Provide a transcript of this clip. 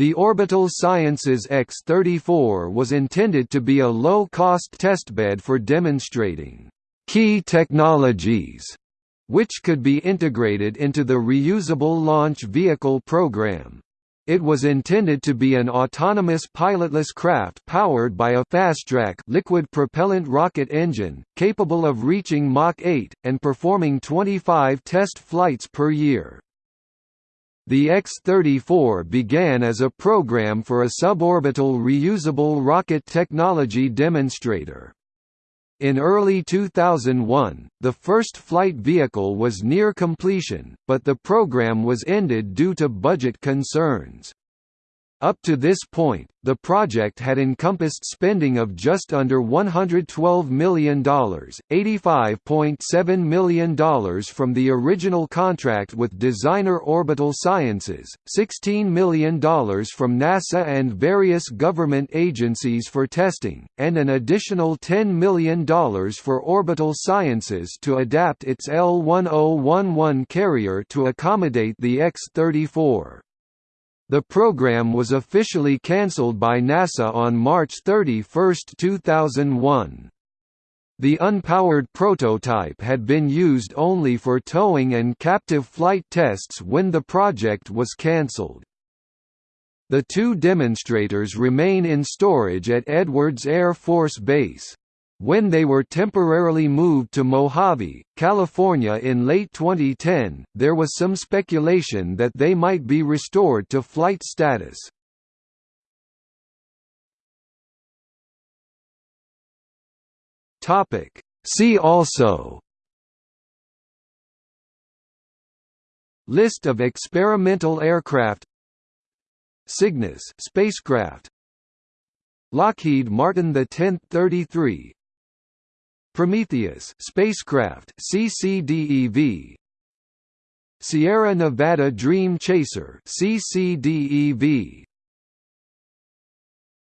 The Orbital Sciences X-34 was intended to be a low-cost testbed for demonstrating key technologies which could be integrated into the reusable launch vehicle program. It was intended to be an autonomous pilotless craft powered by a Fastrac liquid propellant rocket engine, capable of reaching Mach 8, and performing 25 test flights per year. The X-34 began as a program for a suborbital reusable rocket technology demonstrator. In early 2001, the first flight vehicle was near completion, but the program was ended due to budget concerns. Up to this point, the project had encompassed spending of just under $112 million, $85.7 million from the original contract with Designer Orbital Sciences, $16 million from NASA and various government agencies for testing, and an additional $10 million for Orbital Sciences to adapt its L-1011 carrier to accommodate the X-34. The program was officially cancelled by NASA on March 31, 2001. The unpowered prototype had been used only for towing and captive flight tests when the project was cancelled. The two demonstrators remain in storage at Edwards Air Force Base. When they were temporarily moved to Mojave, California in late 2010, there was some speculation that they might be restored to flight status. See also List of experimental aircraft Cygnus spacecraft Lockheed Martin the 1033 Prometheus spacecraft CCDEV Sierra Nevada Dream Chaser CCDEV